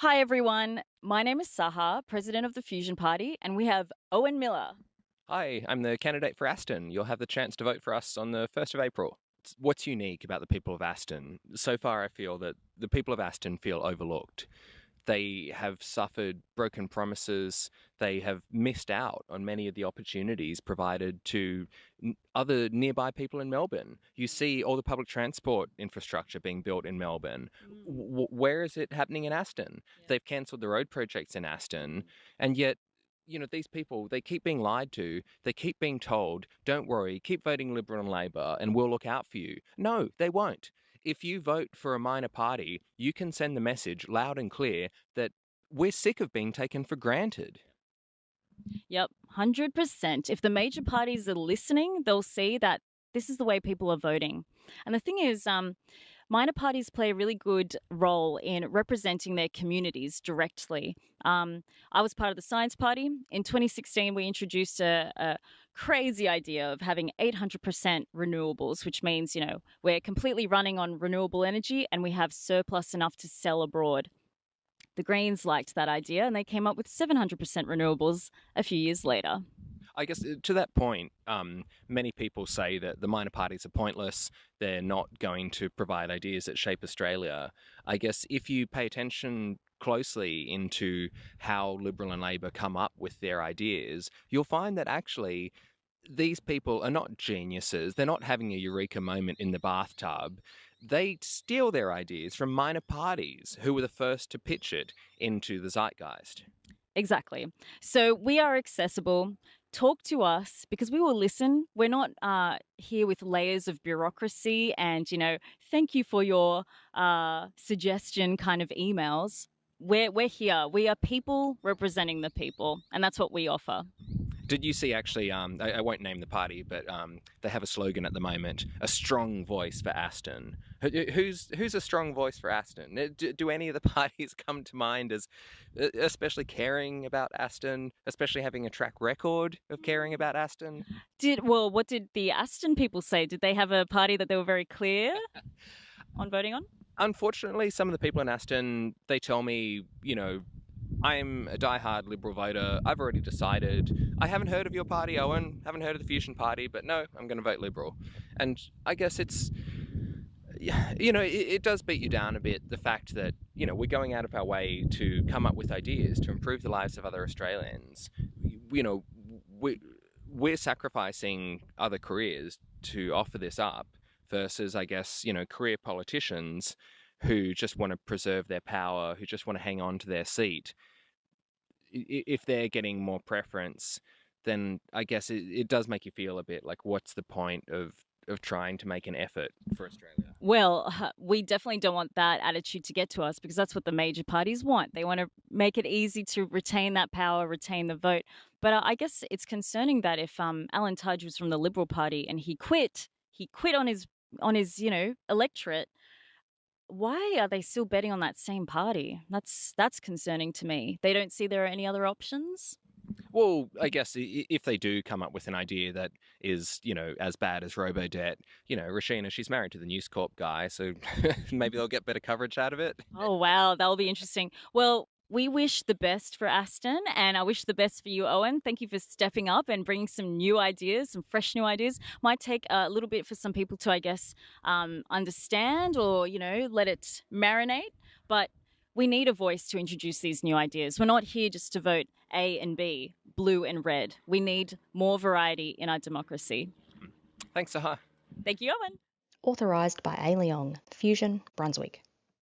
Hi, everyone. My name is Saha, president of the Fusion Party, and we have Owen Miller. Hi, I'm the candidate for Aston. You'll have the chance to vote for us on the 1st of April. What's unique about the people of Aston? So far, I feel that the people of Aston feel overlooked. They have suffered broken promises. They have missed out on many of the opportunities provided to other nearby people in Melbourne. You see all the public transport infrastructure being built in Melbourne. Mm. where is it happening in Aston? Yeah. They've cancelled the road projects in Aston, mm. and yet you know, these people, they keep being lied to. They keep being told, don't worry, keep voting Liberal and Labor and we'll look out for you. No, they won't if you vote for a minor party, you can send the message loud and clear that we're sick of being taken for granted. Yep, 100%. If the major parties are listening, they'll see that this is the way people are voting. And the thing is, um, minor parties play a really good role in representing their communities directly. Um, I was part of the Science Party. In 2016, we introduced a, a crazy idea of having 800% renewables, which means, you know, we're completely running on renewable energy and we have surplus enough to sell abroad. The Greens liked that idea and they came up with 700% renewables a few years later. I guess uh, to that point, um, many people say that the minor parties are pointless. They're not going to provide ideas that shape Australia. I guess if you pay attention closely into how Liberal and Labor come up with their ideas, you'll find that actually these people are not geniuses. They're not having a eureka moment in the bathtub. They steal their ideas from minor parties who were the first to pitch it into the zeitgeist. Exactly. So we are accessible talk to us because we will listen. We're not uh, here with layers of bureaucracy and, you know, thank you for your uh, suggestion kind of emails. We're, we're here. We are people representing the people, and that's what we offer. Did you see actually? Um, I, I, won't name the party, but um, they have a slogan at the moment: "A strong voice for Aston." Who's who's a strong voice for Aston? Do, do any of the parties come to mind as especially caring about Aston, especially having a track record of caring about Aston? Did well? What did the Aston people say? Did they have a party that they were very clear on voting on? Unfortunately, some of the people in Aston they tell me, you know, I'm a die-hard Liberal voter. I've already decided. I haven't heard of your party, Owen. Haven't heard of the Fusion Party, but no, I'm going to vote Liberal. And I guess it's, you know, it, it, does beat you down a bit the fact that you know we're going out of our way to come up with ideas to improve the lives of other Australians. You know, we we're sacrificing other careers to offer this up versus, I guess, you know, career politicians who just want to preserve their power, who just want to hang on to their seat, if they're getting more preference, then I guess it, it does make you feel a bit like, what's the point of of trying to make an effort for Australia? Well, we definitely don't want that attitude to get to us because that's what the major parties want. They want to make it easy to retain that power, retain the vote. But I guess it's concerning that if um, Alan Tudge was from the Liberal Party and he quit, he quit on his on his you know electorate why are they still betting on that same party? That's that's concerning to me. They don't see there are any other options. Well, I guess if they do come up with an idea that is, you know, as bad as Robodebt, you know, Roshena, she's married to the News Corp guy, so maybe they'll get better coverage out of it. Oh wow, that'll be interesting. Well, we wish the best for Aston and I wish the best for you, Owen. Thank you for stepping up and bringing some new ideas, some fresh new ideas. Might take a little bit for some people to, I guess, um, understand or, you know, let it marinate. But we need a voice to introduce these new ideas. We're not here just to vote A and B, blue and red. We need more variety in our democracy. Thanks, Saha. Thank you, Owen. Authorised by A. Leong, Fusion, Brunswick.